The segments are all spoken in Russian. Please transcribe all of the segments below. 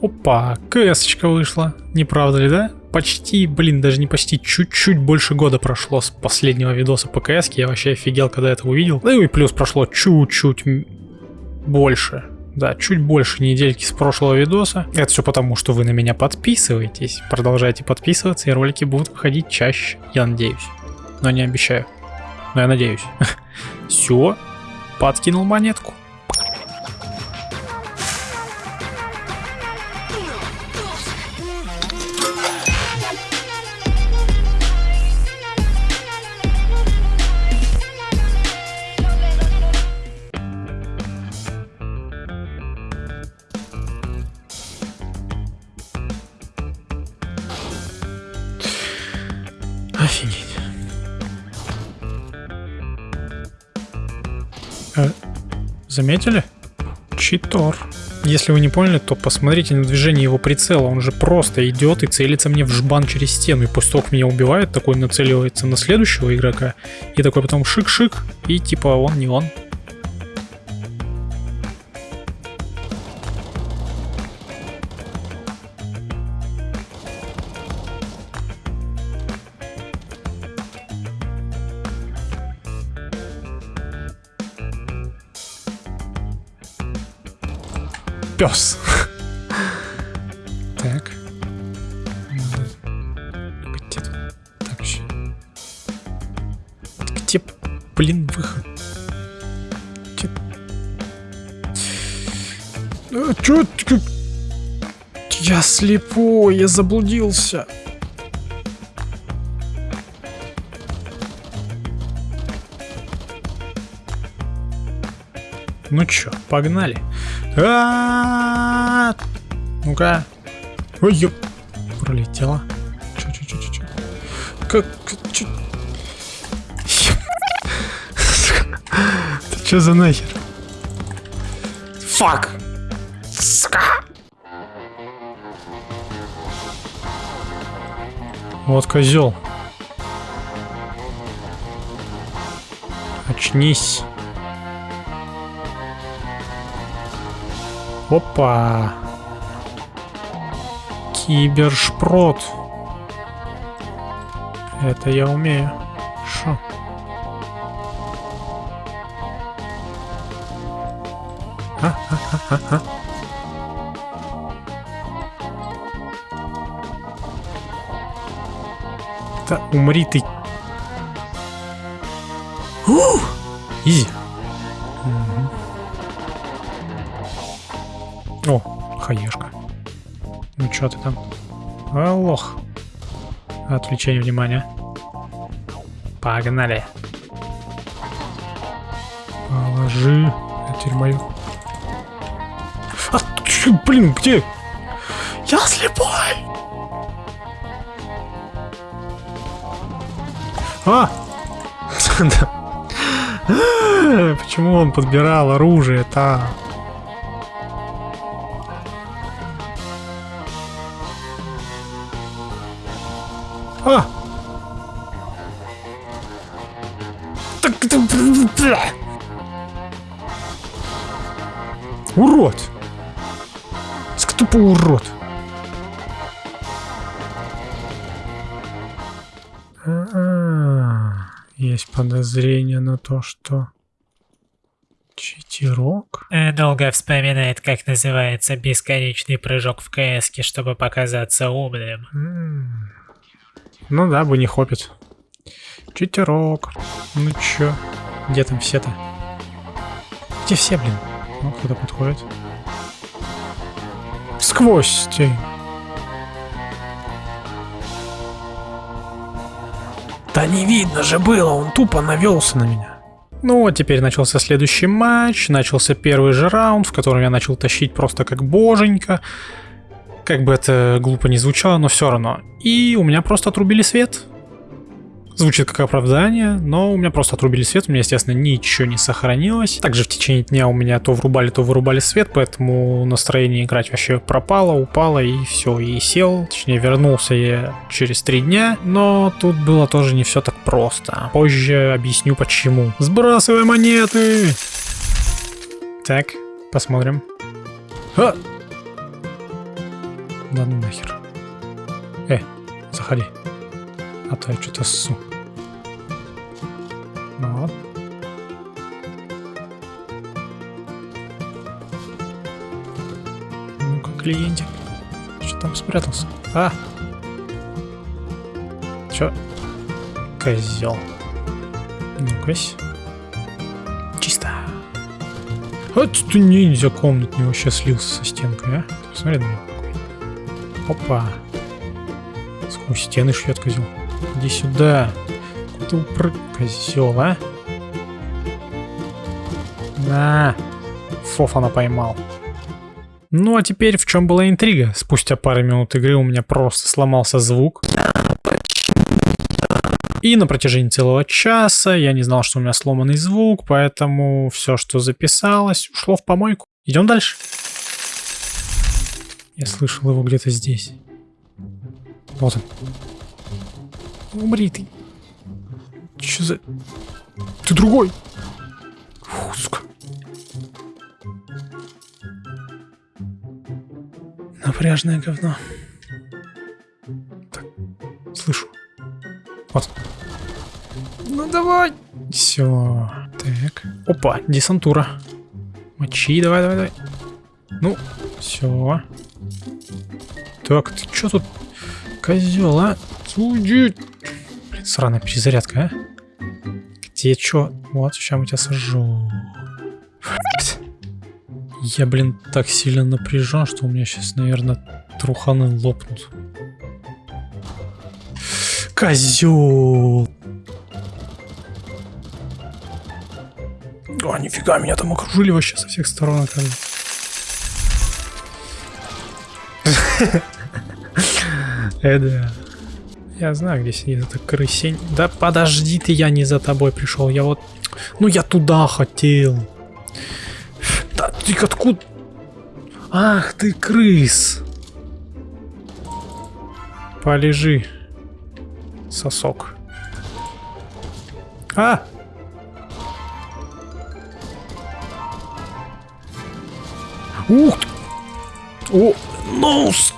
Опа, кс вышла. Не правда ли, да? Почти, блин, даже не почти, чуть-чуть больше года прошло с последнего видоса по кс Я вообще офигел, когда это увидел. Ну и плюс прошло чуть-чуть больше. Да, чуть больше недельки с прошлого видоса. Это все потому, что вы на меня подписываетесь. Продолжайте подписываться, и ролики будут выходить чаще, я надеюсь. Но не обещаю. Но я надеюсь. Все, подкинул монетку. Э, заметили? Читор. Если вы не поняли, то посмотрите на движение его прицела. Он же просто идет и целится мне в жбан через стену. И после того, меня убивает, такой нацеливается на следующего игрока. И такой потом шик-шик. И типа он не он. Пес. Так. Где тут? Так, еще. Где, блин, выход? А, чё? Я слепой, я заблудился. Ну чё, погнали. Ну-ка. Ой, ёп. Пролетела. Чё, чё, чё, чё, чё? Как... Чё? Ты чё за нахер? Фак! Сука! Вот козел. Очнись. Опа. Кибершпрот. Это я умею. Шо? А. Да умри ты. Ух! Изи. О, хаешка. Ну чё ты там? А, лох. Отвлечение внимания. Погнали. Положи. Это мою. А, чё, блин, где? Я слепой! А! Почему он подбирал оружие-то? А! Так, Урод! Тупо урод! А -а -а. Есть подозрение на то, что... Читерок? Э, долго вспоминает, как называется бесконечный прыжок в КС, чтобы показаться умным. М -м. Ну да, бы не хопит. Читерок. Ну чё? Где там все-то? Где все, блин? Ну, кто-то подходит. Сквозь тень. Да не видно же было, он тупо навелся на меня. Ну вот теперь начался следующий матч, начался первый же раунд, в котором я начал тащить просто как боженька. Как бы это глупо не звучало, но все равно. И у меня просто отрубили свет. Звучит как оправдание, но у меня просто отрубили свет, у меня, естественно, ничего не сохранилось. Также в течение дня у меня то врубали, то вырубали свет, поэтому настроение играть вообще пропало, упало и все, и сел. Точнее, вернулся я через три дня, но тут было тоже не все так просто. Позже объясню почему. Сбрасывай монеты! Так, посмотрим. А! Да ну нахер. Э, заходи. А то я что-то ссу. Ну вот. Ну-ка, клиентик. Что там спрятался? А! Чё? Козел. Ну-ка. Чисто. Вот ты ниндзя комнатный вообще слился со стенкой, а? Посмотри на него. Опа. Сквозь стены шьет козел. Иди сюда. Куда ты упрыг... Козел, а? На. Фофана поймал. Ну а теперь в чем была интрига? Спустя пару минут игры у меня просто сломался звук. И на протяжении целого часа я не знал, что у меня сломанный звук, поэтому все, что записалось, ушло в помойку. Идем дальше. Я слышал его где-то здесь. Вот он. Умри ты. Че за... Ты другой. Фу, сука. Напряжное говно. Так, слышу. Вот. Ну давай. Все. Так. Опа, десантура. Мочи, давай, давай, давай. Ну, все. Так, ты что тут, козел, а? Суди. Блин, сраная перезарядка, а? Где что? Вот, сейчас мы тебя сожжу. Я, блин, так сильно напряжен, что у меня сейчас, наверное, труханы лопнут. Козел! О, нифига, меня там окружили вообще со всех сторон, оказывается. Э, да. Я знаю, где сидит эта крысень. Да подожди ты, я не за тобой пришел. Я вот... Ну, я туда хотел. Да ты откуда... Ах ты, крыс. Полежи. Сосок. А! Ух! О! Ноус!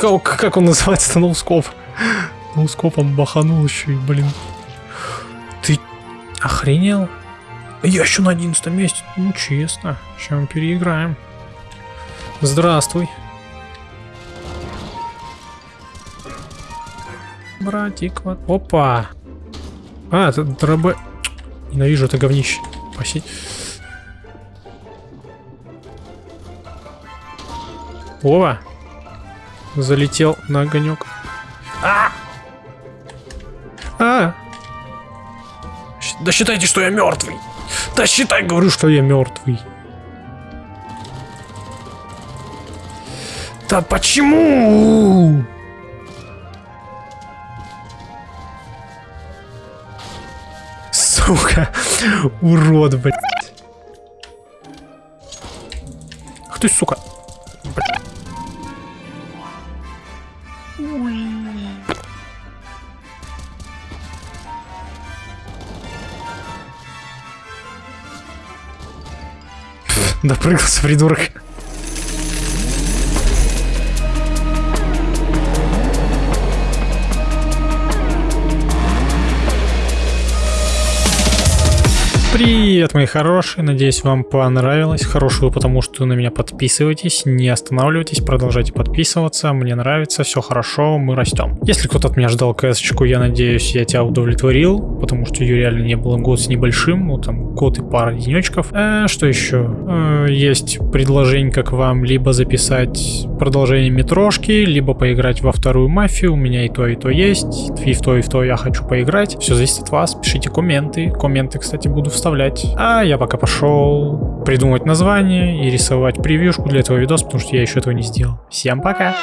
Как, как он называется-то? Ноускоп. Ноускопом баханул еще и, блин. Ты охренел? Я еще на одиннадцатом месте. Ну, честно. Сейчас мы переиграем. Здравствуй. Братик, вот. Опа. А, это дробы. Ненавижу это говнище. Посеть. О! Залетел на огонек. А! А! Да считайте, что я мертвый. Да считай, говорю, что я мертвый. Да почему? Сука, урод, блядь. Ах ты, сука. Допрыгался, придурок. Привет, мои хорошие, надеюсь вам понравилось. Хорошую, потому что на меня подписывайтесь, не останавливайтесь, продолжайте подписываться, мне нравится, все хорошо, мы растем. Если кто-то от меня ждал кс я надеюсь, я тебя удовлетворил, потому что ее реально не было год с небольшим, ну там год и пара денечков. Э, что еще? Э, есть предложение к вам либо записать продолжение метрошки, либо поиграть во вторую мафию, у меня и то, и то есть, и в то, и в то я хочу поиграть. Все зависит от вас, пишите комменты, комменты, кстати, буду вставлять вставлять. А я пока пошел придумать название и рисовать превьюшку для этого видоса, потому что я еще этого не сделал. Всем пока!